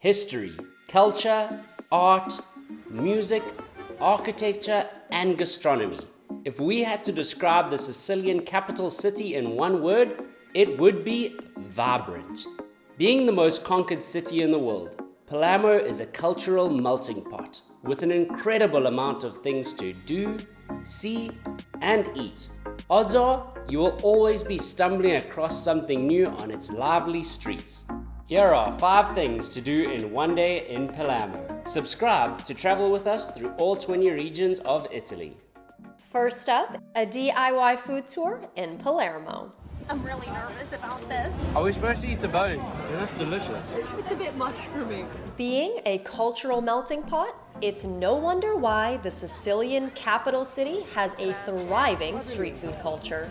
history, culture, art, music, architecture, and gastronomy. If we had to describe the Sicilian capital city in one word, it would be vibrant. Being the most conquered city in the world, Palermo is a cultural melting pot with an incredible amount of things to do, see, and eat. Odds are you will always be stumbling across something new on its lively streets. Here are 5 things to do in one day in Palermo. Subscribe to travel with us through all 20 regions of Italy. First up, a DIY food tour in Palermo. I'm really nervous about this. Are we supposed to eat the bones? That's delicious. It's a bit much for me. Being a cultural melting pot, it's no wonder why the Sicilian capital city has a thriving street food culture.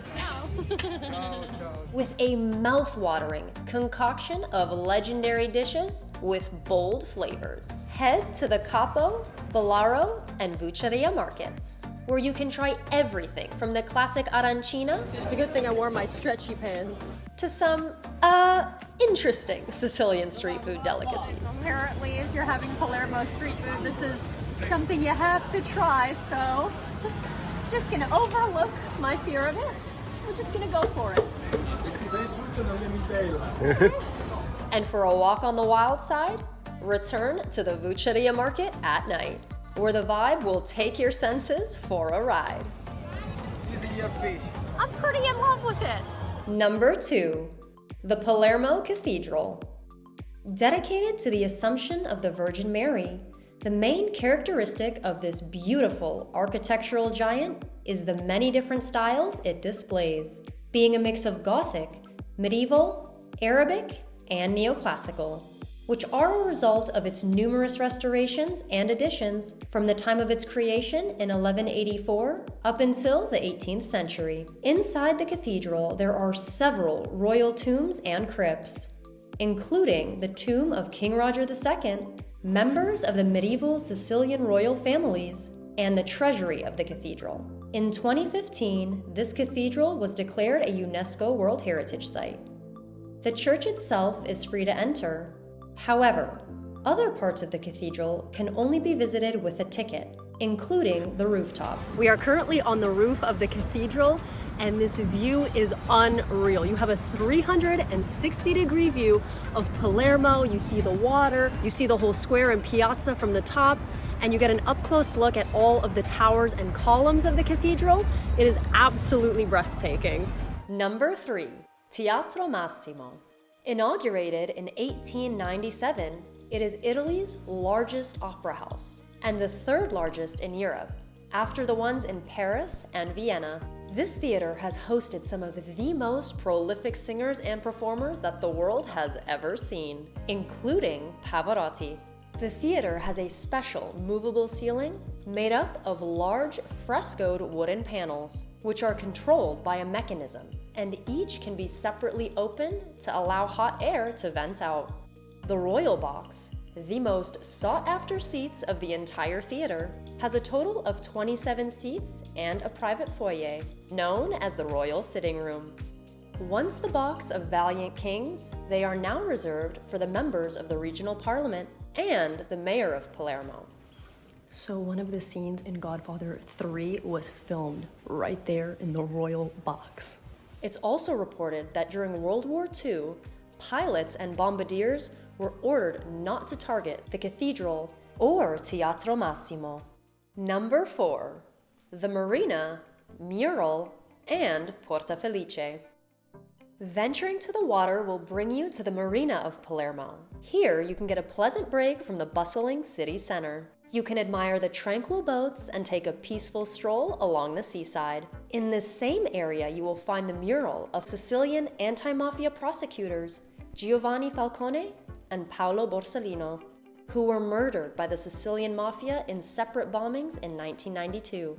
with a mouth-watering concoction of legendary dishes with bold flavors. Head to the Capo, Ballarò, and Vucceria markets where you can try everything from the classic arancina It's a good thing I wore my stretchy pants. to some, uh, interesting Sicilian street food delicacies. Apparently, if you're having Palermo street food, this is something you have to try, so just gonna overlook my fear of it. We're just gonna go for it. And for a walk on the wild side, return to the Vucceria market at night, where the vibe will take your senses for a ride. I'm pretty in love with it. Number two, the Palermo Cathedral. Dedicated to the Assumption of the Virgin Mary, the main characteristic of this beautiful architectural giant is the many different styles it displays, being a mix of Gothic, medieval, Arabic, and neoclassical, which are a result of its numerous restorations and additions from the time of its creation in 1184 up until the 18th century. Inside the cathedral, there are several royal tombs and crypts, including the tomb of King Roger II, members of the medieval Sicilian royal families, and the treasury of the cathedral. In 2015, this cathedral was declared a UNESCO World Heritage Site. The church itself is free to enter. However, other parts of the cathedral can only be visited with a ticket, including the rooftop. We are currently on the roof of the cathedral and this view is unreal. You have a 360 degree view of Palermo, you see the water, you see the whole square and piazza from the top, and you get an up close look at all of the towers and columns of the cathedral. It is absolutely breathtaking. Number 3. Teatro Massimo. Inaugurated in 1897, it is Italy's largest opera house and the third largest in Europe, after the ones in Paris and Vienna. This theater has hosted some of the most prolific singers and performers that the world has ever seen, including Pavarotti. The theater has a special movable ceiling made up of large frescoed wooden panels, which are controlled by a mechanism, and each can be separately opened to allow hot air to vent out. The Royal Box, the most sought-after seats of the entire theater, has a total of 27 seats and a private foyer, known as the Royal Sitting Room. Once the box of Valiant Kings, they are now reserved for the members of the regional parliament and the mayor of Palermo. So one of the scenes in Godfather 3 was filmed right there in the royal box. It's also reported that during World War II, pilots and bombardiers were ordered not to target the cathedral or Teatro Massimo. Number 4. The Marina, Mural, and Porta Felice. Venturing to the water will bring you to the Marina of Palermo. Here, you can get a pleasant break from the bustling city center. You can admire the tranquil boats and take a peaceful stroll along the seaside. In this same area, you will find the mural of Sicilian anti-mafia prosecutors Giovanni Falcone and Paolo Borsellino, who were murdered by the Sicilian mafia in separate bombings in 1992.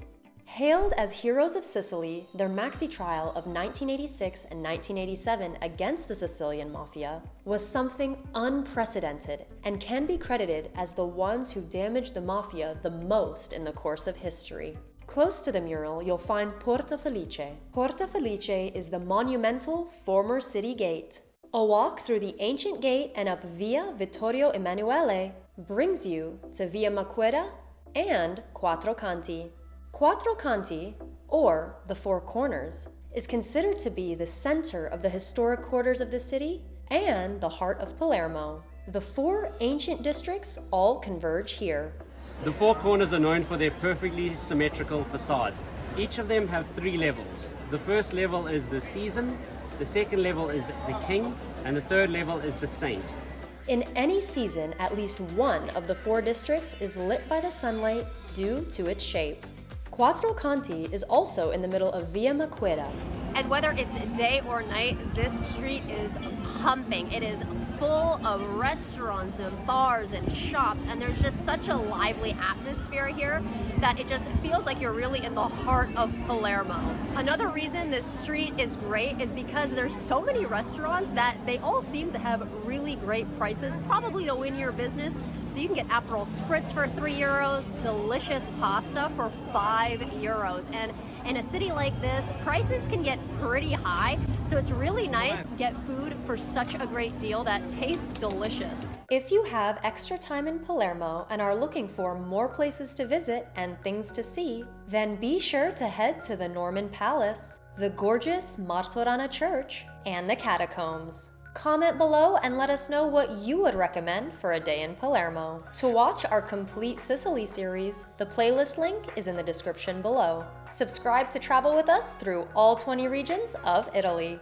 Hailed as heroes of Sicily, their maxi trial of 1986 and 1987 against the Sicilian mafia was something unprecedented and can be credited as the ones who damaged the mafia the most in the course of history. Close to the mural, you'll find Porta Felice. Porta Felice is the monumental former city gate A walk through the ancient gate and up Via Vittorio Emanuele brings you to Via Maqueda and Quattro Canti. Quattro Canti, or the Four Corners, is considered to be the center of the historic quarters of the city and the heart of Palermo. The four ancient districts all converge here. The four corners are known for their perfectly symmetrical facades. Each of them have three levels. The first level is the season, the second level is the king, and the third level is the saint. In any season, at least one of the four districts is lit by the sunlight due to its shape. Quattro Canti is also in the middle of Via Maqueda. And whether it's day or night, this street is pumping. It is full of restaurants and bars and shops, and there's just such a lively atmosphere here that it just feels like you're really in the heart of Palermo. Another reason this street is great is because there's so many restaurants that they all seem to have really great prices, probably to win your business. So you can get Aperol Spritz for three euros, delicious pasta for five euros. And in a city like this, prices can get pretty high. So it's really nice to get food for such a great deal that tastes delicious. If you have extra time in Palermo and are looking for more places to visit and things to see, then be sure to head to the Norman Palace, the gorgeous Martorana Church, and the catacombs. Comment below and let us know what you would recommend for a day in Palermo. To watch our complete Sicily series, the playlist link is in the description below. Subscribe to travel with us through all 20 regions of Italy.